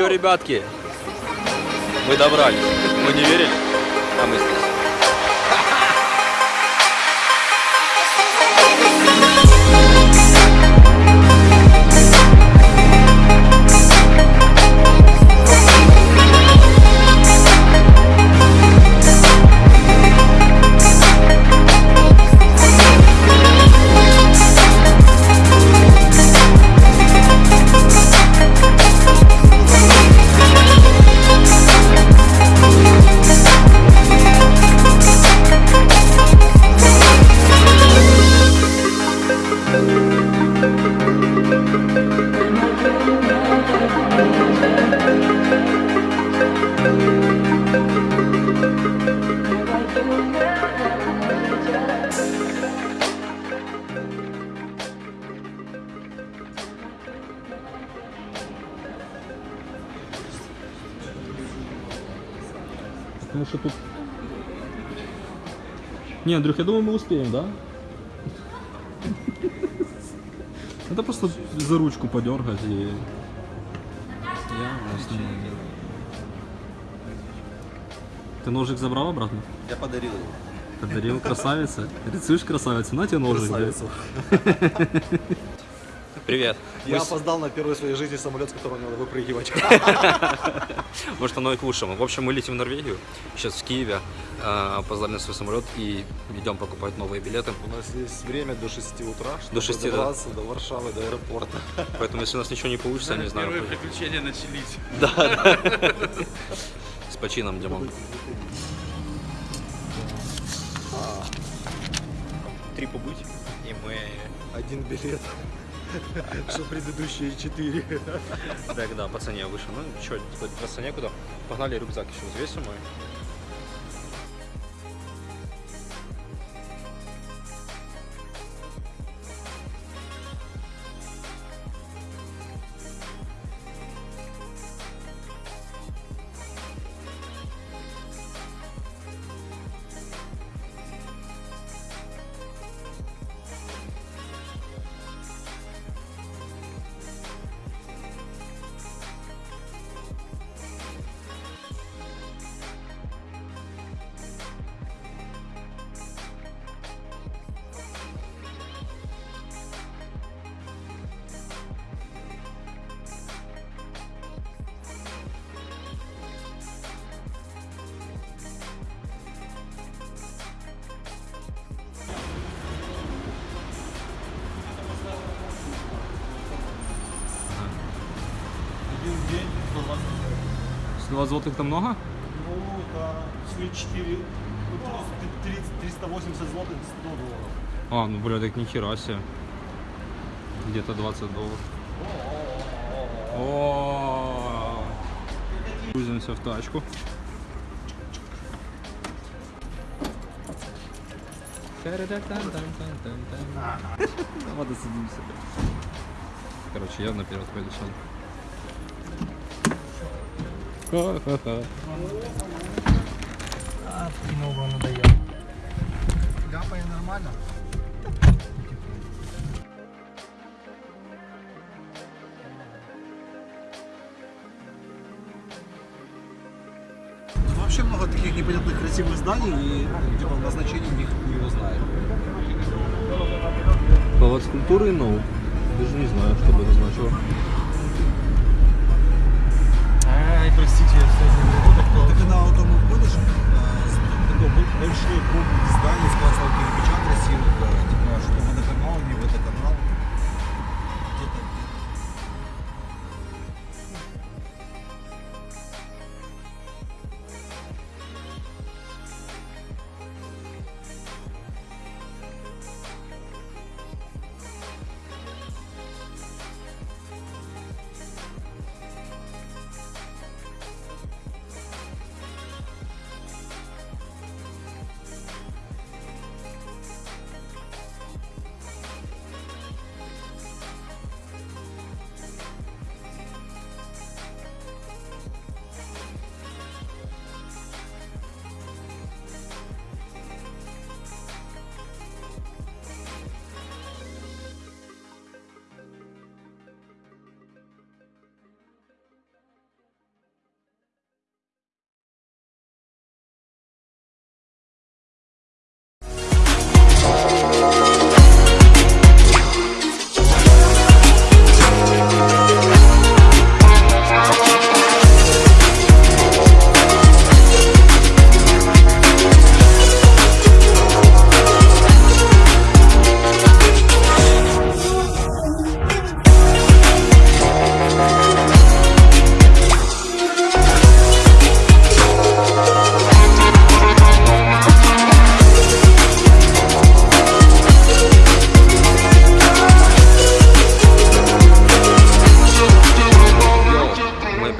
Че, ребятки? Мы добрались. Мы не верили, а мы здесь. Не, Андрюх, я думаю, мы успеем, да? Это просто за ручку подергать и... Я Ты ножик забрал обратно? Я подарил его. Подарил красавица. Рисуешь красавица, на тебе ножик. блядь. Привет. Я Мы опоздал на первый в своей жизни самолет, с которого надо выпрыгивать. Может, оно и к лучшему. В общем, мы летим в Норвегию. Сейчас в Киеве. Э, Опоздали на свой самолет и идем покупать новые билеты. У нас есть время до 6 утра, чтобы До 6, да. добраться до Варшавы, до аэропорта. Поэтому, если у нас ничего не получится, я не знаю. Первые приключения начались. С почином, Димон. Три побыть, и мы... Один билет. Что предыдущие четыре. Так, да, по цене выше. Ну, что, по цене куда? Погнали рюкзак еще взвесим. 120 злотых это много? Ну, да, шли 4, ну, 30, 380 злотых, 100 долларов. А, ну бля, так нихера себе. Где-то 20 долларов. О, Грузимся в тачку. Ладно, садимся. Короче, я наперед пойду сам. Ха-ха-ха. Кино надоел. Ляпая нормально. Вообще много таких непонятных красивых зданий, и типа, назначение них не его знает. Палац культуры, ну, даже не знаю, что бы это значило. Ай, простите, я сегодня не буду, кто... Ты когда вот там ходишь, э, с- такой бо- большой комплекс зданий из красного кирпича красивых, типа, что водоканал, не водоканал. Где-то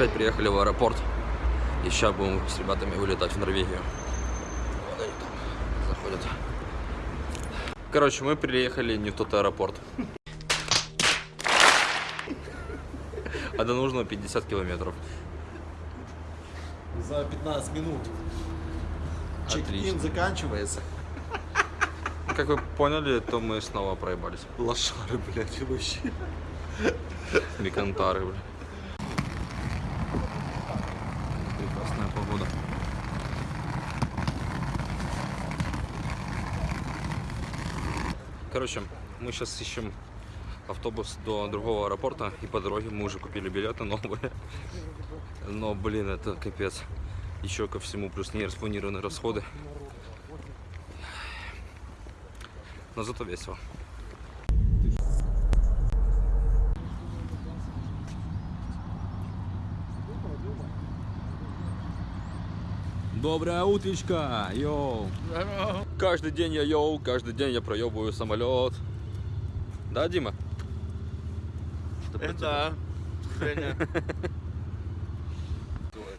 опять приехали в аэропорт. И сейчас будем с ребятами вылетать в Норвегию. Вон они там заходят. Короче, мы приехали не в тот аэропорт. А до нужного 50 километров. За 15 минут. Чек-ин заканчивается. Как вы поняли, то мы снова проебались. Лошары, блядь, вообще. Бекантары, бля. Короче, мы сейчас ищем автобус до другого аэропорта, и по дороге мы уже купили билеты новые. Но, блин, это капец. Еще ко всему плюс нераспланированные расходы. Но зато весело. Доброе утречко, йоу. Каждый день я йоу, каждый день я проебываю самолет. Да, Дима? Что тебя?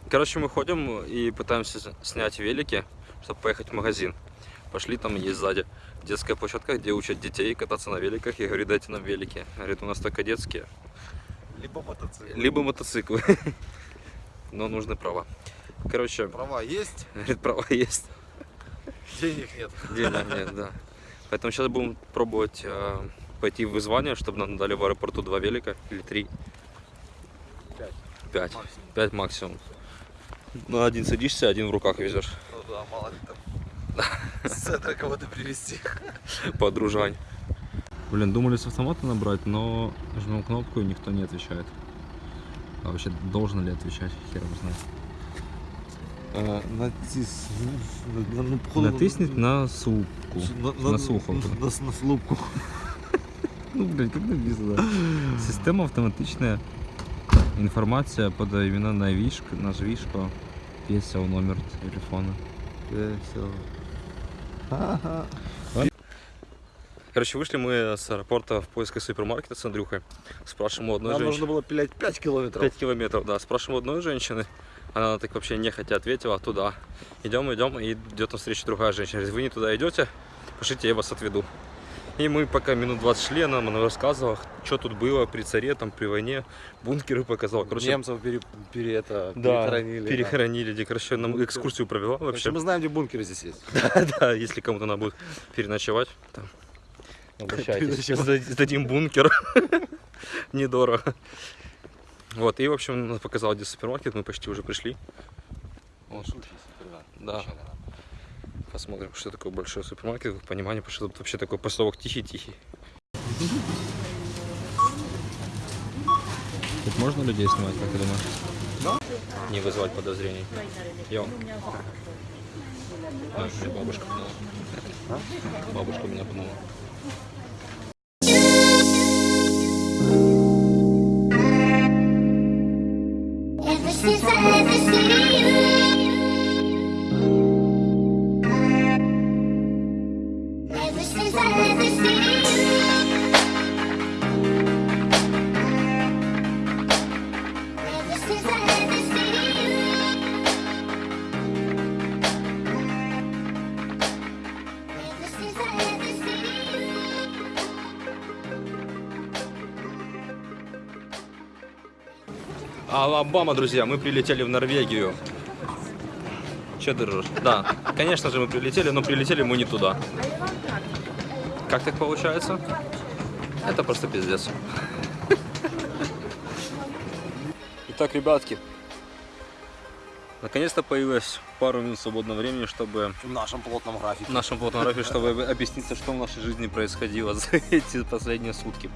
Короче, мы ходим и пытаемся снять велики, чтобы поехать в магазин. Пошли, там есть сзади детская площадка, где учат детей кататься на великах. Я говорю, дайте нам велики. Говорит, у нас только детские. Либо мотоцикл. Либо мотоциклы. Но нужны права. Короче, Права есть, говорит, права есть. денег нет. Денег нет, да. Поэтому сейчас будем пробовать э, пойти в вызвание, чтобы нам дали в аэропорту два велика или три. Пять. Пять. Максимум. Пять максимум. На один садишься, один в руках везешь. Ну да, мало ли там. С центра кого-то привезти. Подружань. Блин, думали с автомата набрать, но жмем кнопку и никто не отвечает. А вообще должен ли отвечать, хер его знает. Натис... Натиснуть на слупку. На слухавку. На, на слупку. Ну, блин, как написано? Система автоматичная. Информация подай именно на вишку, на вишку. Весел номер телефона. Все. Короче, вышли мы с аэропорта в поисках супермаркета с Андрюхой. Спрашиваем у одной Нам женщины. нужно было пилять 5 километров. 5 километров, да. Спрашиваем у одной женщины. Она так вообще нехотя ответила, туда. Идем, идем, и идет навстречу другая женщина. Говорит, вы не туда идете, пошлите, я вас отведу. И мы пока минут 20 шли, она нам рассказывала, что тут было при царе, там, при войне, бункеры показала. Короче, Немцев пере, пере- это, да, перехоронили. перехоронили, где, короче, нам экскурсию провела да. вообще. Мы знаем, где бункеры здесь есть. Да, если кому-то надо будет переночевать, там, обращайтесь. Сдадим бункер. Недорого. Вот, и, в общем, она показала, где супермаркет, мы почти уже пришли. Вот. Да. Посмотрим, что такое большой супермаркет, как понимание, потому что тут вообще такой поселок тихий-тихий. Тут можно людей снимать, как ты думаешь? Не вызывать подозрений. Йо. А, бабушка пнула. Бабушка меня пнула. Алабама, друзья, мы прилетели в Норвегию. Че ты ржешь? Да, конечно же мы прилетели, но прилетели мы не туда. Как так получается? Это просто пиздец. Итак, ребятки, наконец-то появилось пару минут свободного времени, чтобы В нашем плотном графике. в нашем фотографии, чтобы объясниться, что в нашей жизни происходило за эти последние сутки.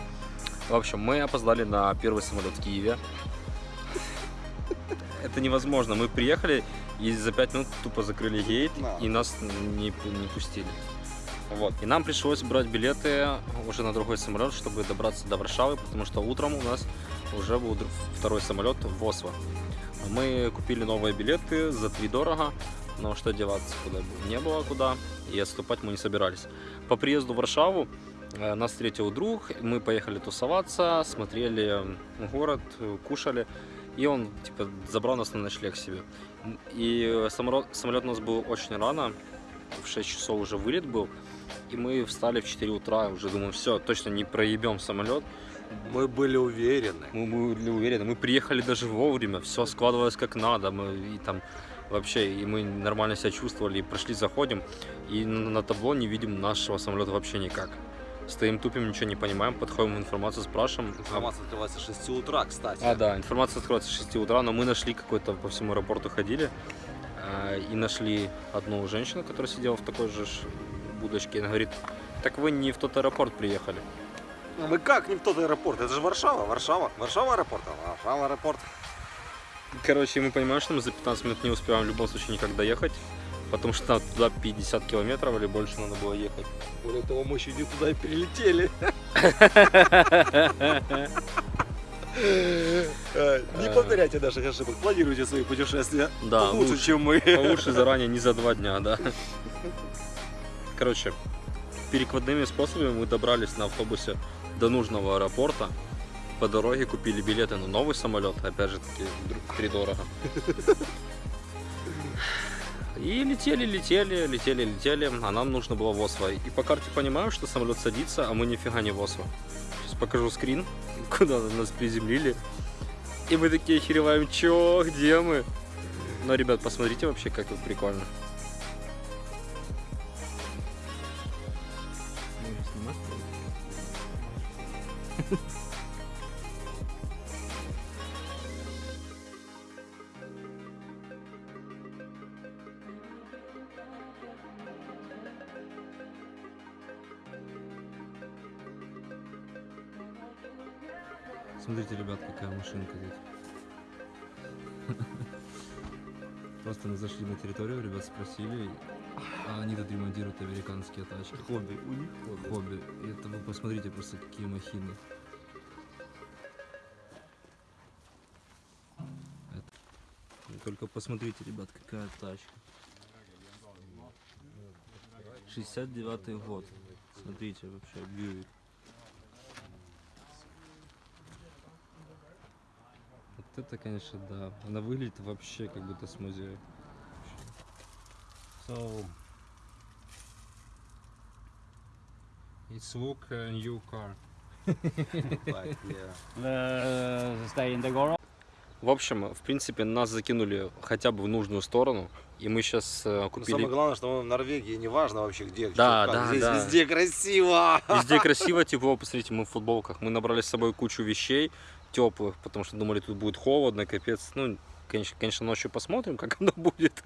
В общем, мы опоздали на первый самолет в Киеве. Это невозможно. Мы приехали и за пять минут тупо закрыли гейт Да. и нас не, не пустили. Вот. И нам пришлось брать билеты уже на другой самолет, чтобы добраться до Варшавы, потому что утром у нас уже был второй самолет в Осло. Мы купили новые билеты за три дорого, но что деваться, куда не было куда, и отступать мы не собирались. По приезду в Варшаву э, нас встретил друг, мы поехали тусоваться, смотрели город, э, кушали. И он, типа, забрал нас на ночлег себе. И самолет, самолет у нас был очень рано, в 6 часов уже вылет был. И мы встали в 4 утра, уже думаем, все, точно не проебем самолет. Мы были уверены. Мы были уверены, мы приехали даже вовремя, все складывалось как надо, мы и там вообще, и мы нормально себя чувствовали, и прошли, заходим, и на на табло не видим нашего самолета вообще никак. Стоим, тупим, ничего не понимаем, подходим в информацию, спрашиваем. Информация открывается с 6 утра, кстати. А, да, информация откроется с 6 утра, но мы нашли какой-то, по всему аэропорту ходили, а, и нашли одну женщину, которая сидела в такой же будочке, и она говорит, так вы не в тот аэропорт приехали. Ну, Мы как не в тот аэропорт? Это же Варшава, Варшава. Варшава аэропорт, а Варшава аэропорт. Короче, мы понимаем, что мы за 15 минут не успеваем в любом случае никак доехать, потому что туда 50 километров или больше надо было ехать. Более того, мы еще не туда и прилетели. Э, Не повторяйте наших ошибок, планируйте свои путешествия Да, лучше, лучше. чем мы. Лучше заранее, не за два дня, да. Короче, перекладными способами мы добрались на автобусе до нужного аэропорта. По дороге купили билеты на новый самолет, опять же таки, втридорого. И летели, летели, летели, летели, а нам нужно было в Осло. И по карте понимаем, что самолет садится, а мы нифига не в Осло. Сейчас покажу скрин, куда нас приземлили. И мы такие охереваем, чё, где мы? Но, ребят, посмотрите вообще, как тут прикольно. Смотрите, ребят, какая машинка тут. Просто мы зашли на территорию, ребят спросили, а они тут ремонтируют американские тачки. Хобби, у них хобби. Хобби. И это вы посмотрите просто какие махины. Это- Только посмотрите, ребят, какая тачка. 69 год. Смотрите, вообще, Бьюик. Вот это, конечно, да. Она выглядит вообще как будто с музея. So, it's look a new car. Так, yeah. Stay in the garage. В общем, в принципе, нас закинули хотя бы в нужную сторону, и мы сейчас Но купили... Самое главное, что мы в Норвегии, неважно вообще где, Да, как. да, здесь да. везде красиво. Везде красиво, тепло, посмотрите, мы в футболках. Мы набрали с собой кучу вещей теплых, потому что думали, тут будет холодно, капец. Ну, конечно, конечно, ночью посмотрим, как оно будет.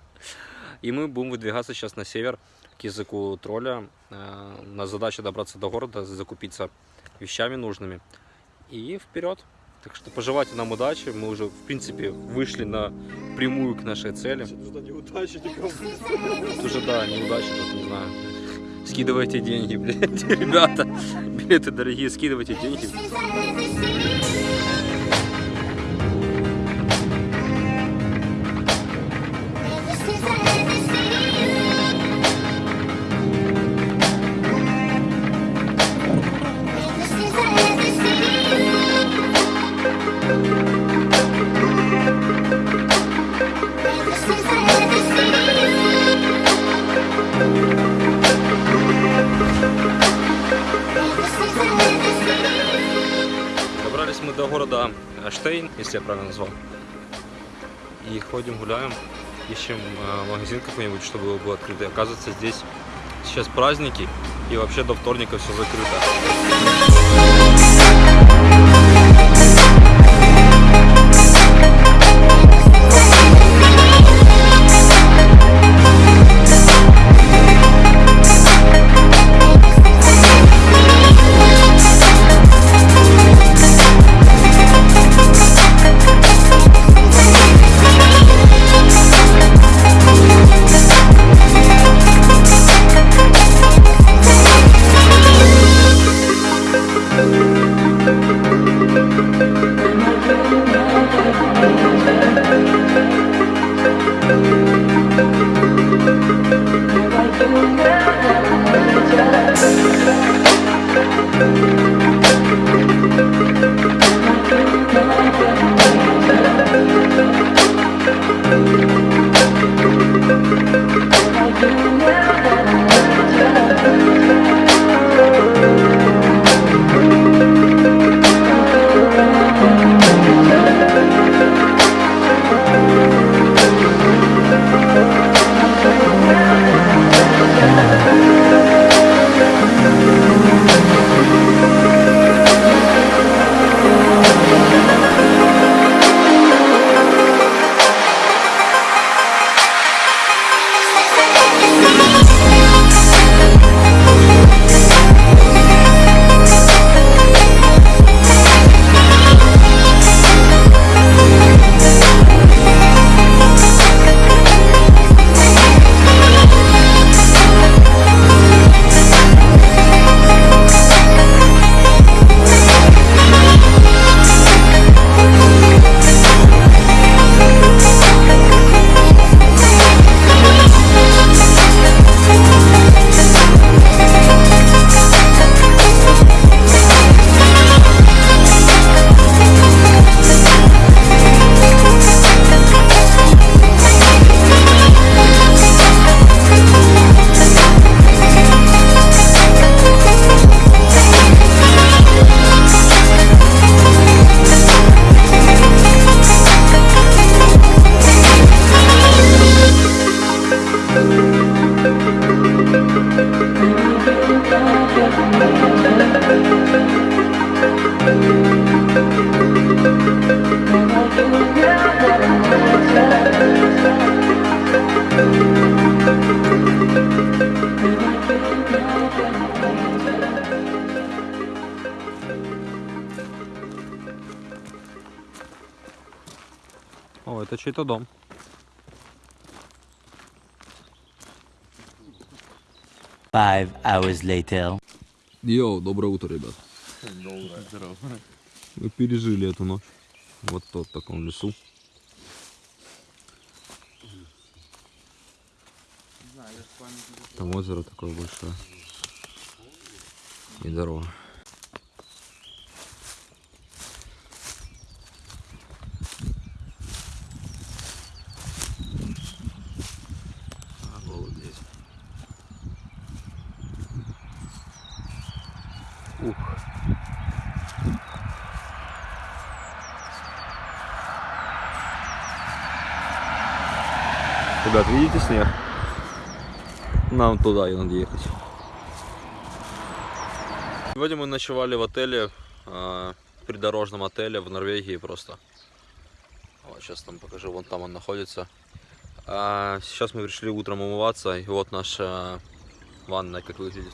И мы будем выдвигаться сейчас на север к языку тролля. Э, У нас задача добраться до города, закупиться вещами нужными. И вперед. Так что пожелайте нам удачи. Мы уже, в принципе, вышли на прямую к нашей цели. Что неудачи никому. Тут уже, да, неудачи, тут не знаю. Скидывайте деньги, блядь, ребята. Билеты дорогие, скидывайте деньги. Ищем э, магазин какой-нибудь, чтобы был открытый. Оказывается, здесь сейчас праздники, и вообще до вторника все закрыто. Это дом. Five hours later. Йоу, доброе утро, ребят. Доброе. Мы пережили эту ночь. Вот в таком лесу. Там озеро такое большое. И дорога. Ух. Ребят, видите снег? Нам туда и надо ехать. Сегодня мы ночевали в отеле, а, придорожном отеле в Норвегии просто. Вот, сейчас там покажу, вон там он находится. А, сейчас мы пришли утром умываться, и вот наша ванная, как выглядит.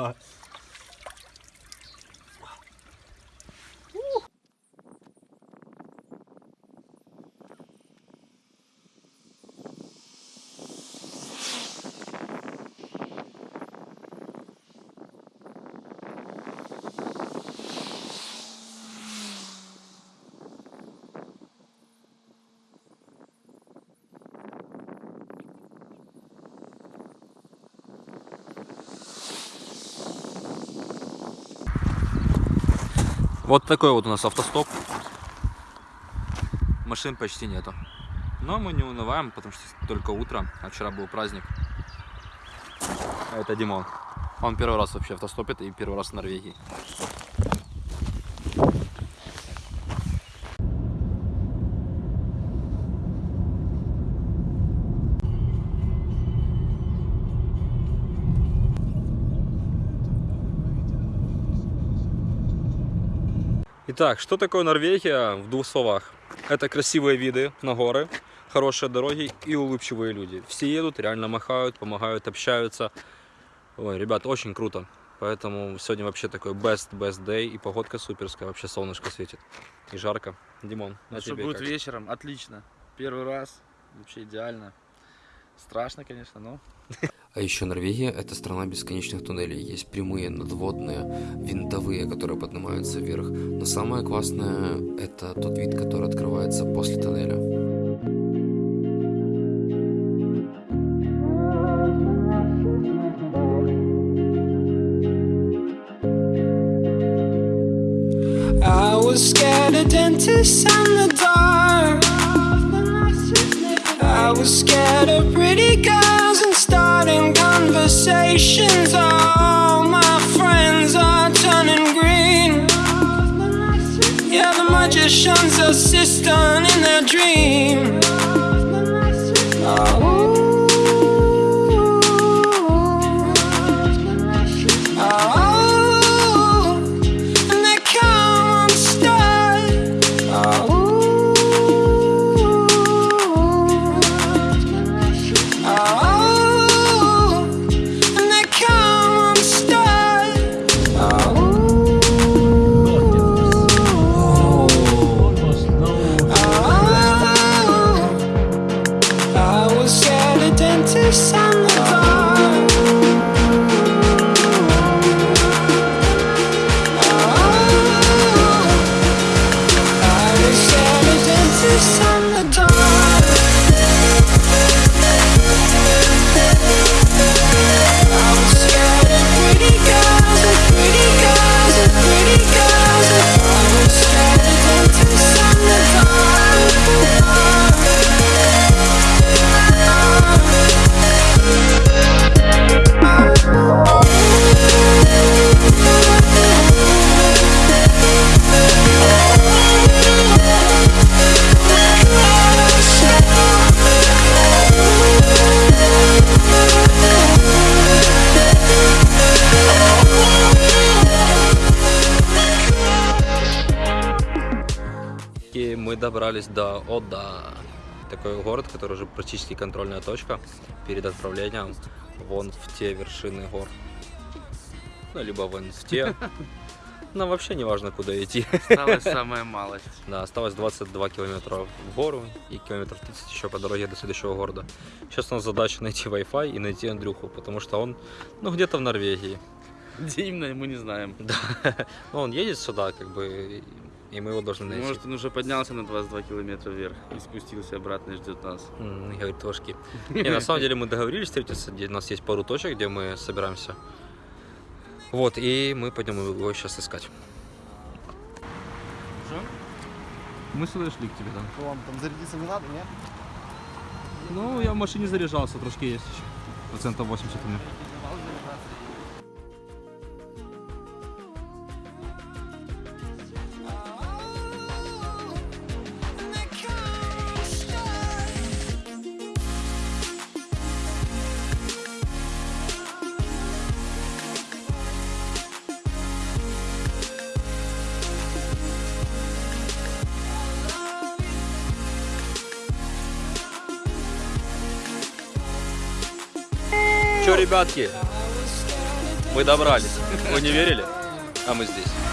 Вот такой вот у нас автостоп. Машин почти нету. Но мы не унываем, потому что только утро, а вчера был праздник. А это Димон. Он первый раз вообще автостопит и первый раз в Норвегии. Итак, что такое Норвегия в двух словах? Это красивые виды на горы, хорошие дороги и улыбчивые люди. Все едут, реально махают, помогают, общаются. Ой, ребят, очень круто. Поэтому сегодня вообще такой best, best day. И погодка суперская, вообще солнышко светит. И жарко. Димон, Ну, а что тебе будет как? вечером? Отлично. Первый раз. Вообще идеально. Страшно, конечно, но А еще Норвегия – это страна бесконечных туннелей. Есть прямые, надводные, винтовые, которые поднимаются вверх. Но самое классное – это тот вид, который открывается после тоннеля. Практически контрольная точка перед отправлением вон в те вершины гор. Ну, либо вон в те. Нам вообще не важно, куда идти. Осталась самая малость. Да, осталось 22 километра в гору и километров 30 еще по дороге до следующего города. Сейчас у нас задача найти Wi-Fi и найти Андрюху, потому что он, ну, где-то в Норвегии. Где именно, мы не знаем. Да. Ну, он едет сюда, как бы, и мы его должны найти. Может, он уже поднялся на 22 километра вверх и спустился обратно и ждет нас. М, Говорит, тошки. Не, на самом деле мы договорились встретиться, где у нас есть пару точек, где мы собираемся. Вот, и мы пойдем его сейчас искать. Мы сюда шли к тебе, да. Что вам там зарядиться не надо, нет? Ну, я в машине заряжался, трошки есть еще. Процентов 80 у меня. Ребятки, мы добрались. Вы не верили? А мы здесь.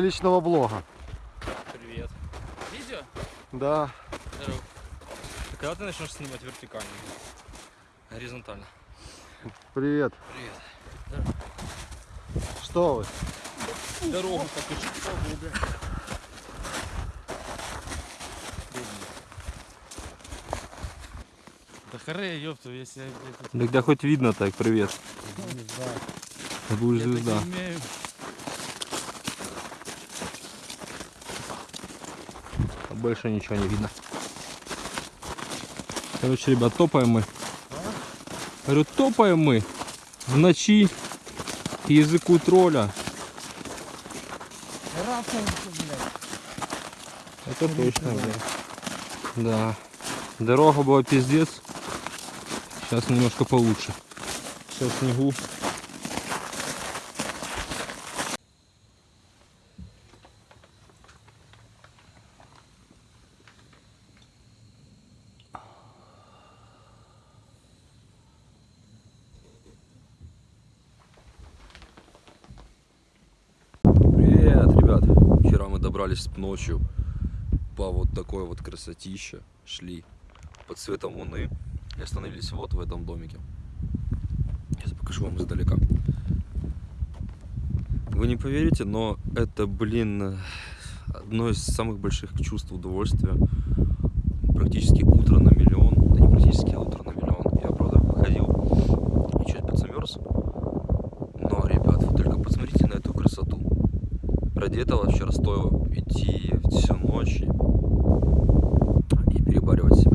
Для личного блога. Привет. Видео? Да. Здорово. Когда ты начнешь снимать вертикально? Горизонтально. Привет. Привет. Что вы? Дорогу покажи. Да харе, ёпту, если я Да хоть видно так, привет. Ты будешь я так звезда. не умею. Больше ничего не видно. Короче, ребят, топаем мы. Говорю, топаем мы в ночи к языку тролля. Это точно, блядь. Да. Дорога была пиздец. Сейчас немножко получше. В снегу. Привет, ребят. Вчера добрались ночью по вот такой вот красотище. Шли под светом луны и остановились вот в этом домике. Сейчас покажу вам издалека. Вы не поверите, но это, блин, одно из самых больших чувств удовольствия. Практически утро на миллион. Да не практически, а утро на миллион. Я, правда, выходил и чуть подзамерз. Но, ребят, вы только посмотрите на эту красоту. Ради этого вчера стоило идти всю ночь и, перебаривать себя.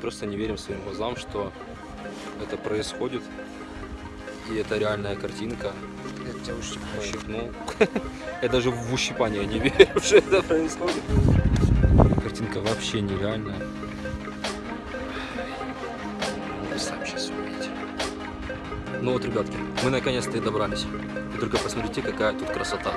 Просто не верим своим глазам, что это происходит. И это реальная картинка. Я тебя ущипнул. Я даже в ущипание не верю, что это происходит. Картинка вообще нереальная. Вы сами сейчас увидите. Ну вот, ребятки, мы наконец-то и добрались. И только посмотрите, какая тут красота.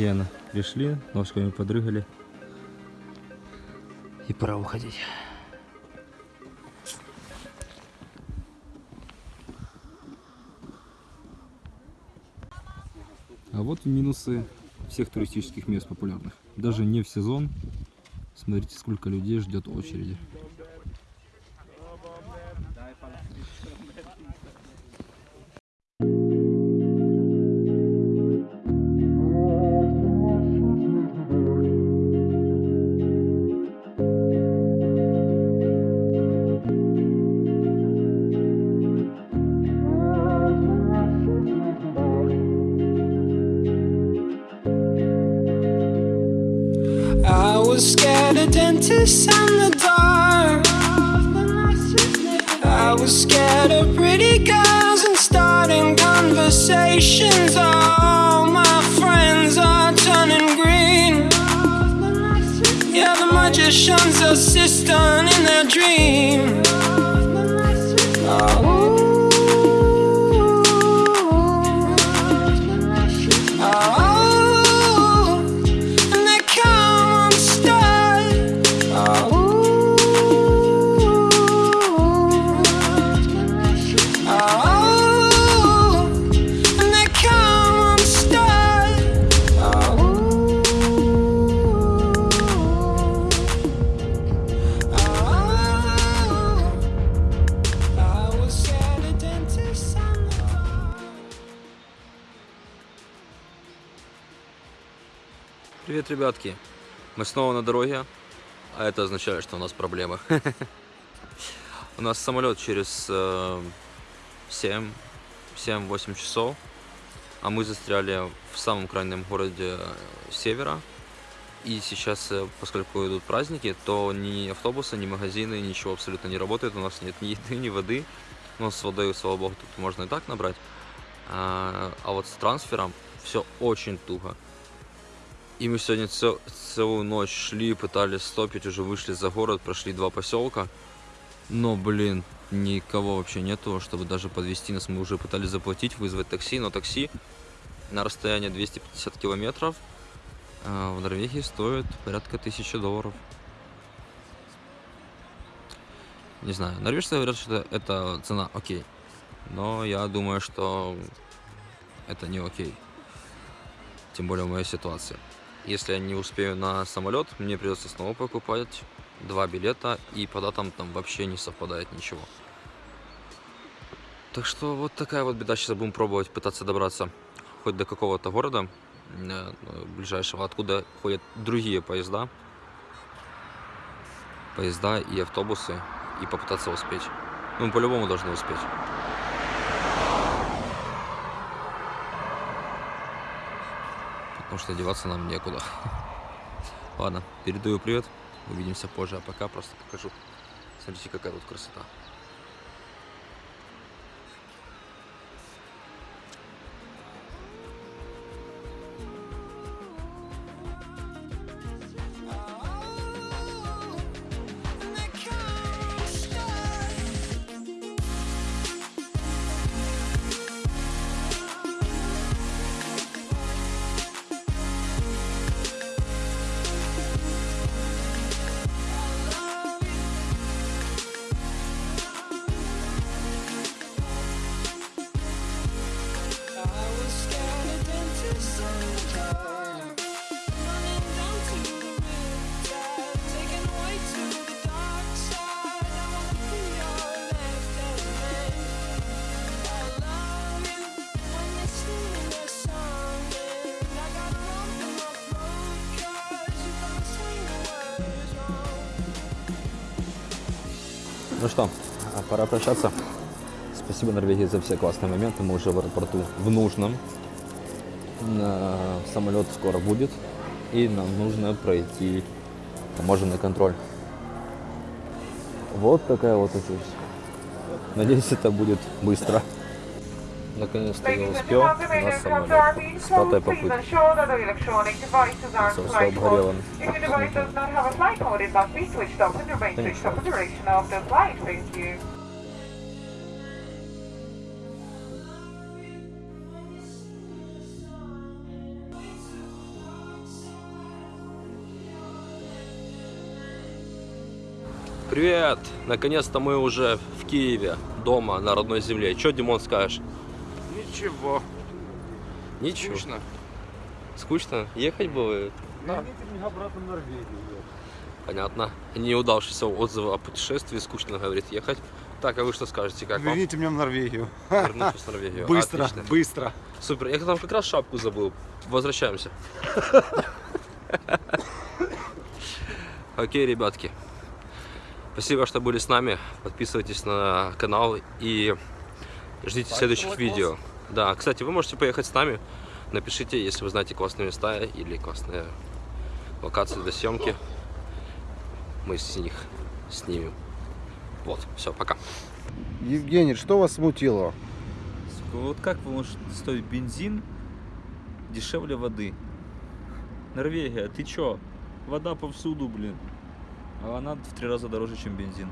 Офигенно. Пришли, ножками подрыгали. И пора уходить. А вот и минусы всех туристических мест популярных. Даже не в сезон. Смотрите, сколько людей ждет очереди. Of and the dark. I was scared of pretty girls and starting conversations. All my friends are turning green. Yeah, the magician's are assistant in their dream. Привет, ребятки! Мы снова на дороге, а это означает, что у нас проблемы. У нас самолет через э, 7-8 часов, а мы застряли в самом крайнем городе э, севера. И сейчас, э, поскольку идут праздники, то ни автобусы, ни магазины, ничего абсолютно не работает. У нас нет ни еды, ни воды. Ну, с водой, слава богу, тут можно и так набрать. А, а вот с трансфером все очень туго. И мы сегодня цел- целую ночь шли, пытались стопить, уже вышли за город, прошли два поселка. Но, блин, никого вообще нету, чтобы даже подвести нас. Мы уже пытались заплатить, вызвать такси, но такси на расстоянии 250 километров а, в Норвегии стоит порядка тысячи долларов. Не знаю, норвежцы говорят, что это цена окей. Но я думаю, что это не окей. тем более в моей ситуации. Если я не успею на самолет, мне придется снова покупать два билета, и по датам там вообще не совпадает ничего. Так что вот такая вот беда. Сейчас будем пробовать пытаться добраться хоть до какого-то города э, ближайшего, откуда ходят другие поезда. Поезда и автобусы. И попытаться успеть. Ну, по-любому должны успеть. Потому что деваться нам некуда. Ладно, передаю привет. Увидимся позже, а пока просто покажу. Смотрите, какая тут красота. Что, пора прощаться. Спасибо Норвегии за все классные моменты. Мы уже в аэропорту в нужном. Самолет скоро будет. И нам нужно пройти таможенный контроль. Вот такая вот очередь. Надеюсь, это будет быстро. Наконец-то я успел на самолет. С пятой попытки. Все обгорело. If your device does not have a flight mode, it must be switched off and remain Thanks. switched off for the duration of the flight. Thank you. Привет! Наконец-то мы уже в Киеве, дома, на родной земле. Че, Димон, скажешь? Ничего. Ничего. Скучно. Скучно? Ехать было? Верните меня обратно в Норвегию. Понятно. Неудавшиеся отзывы о путешествии, скучно, говорит, ехать. Так, а вы что скажете, как вам? Верните меня в Норвегию. Вернусь в Норвегию. Быстро, Отлично. быстро. Супер. Я там как раз шапку забыл. Возвращаемся. Окей, ребятки. Спасибо, что были с нами. Подписывайтесь на канал и ждите следующих видео. Да, кстати, вы можете поехать с нами. Напишите, если вы знаете классные места или классные локации для съемки. Мы с них снимем. Вот, все, пока. Евгений, что вас смутило? Вот как может стоить бензин дешевле воды? Норвегия, ты чё? Вода повсюду, блин. А она в три раза дороже, чем бензин.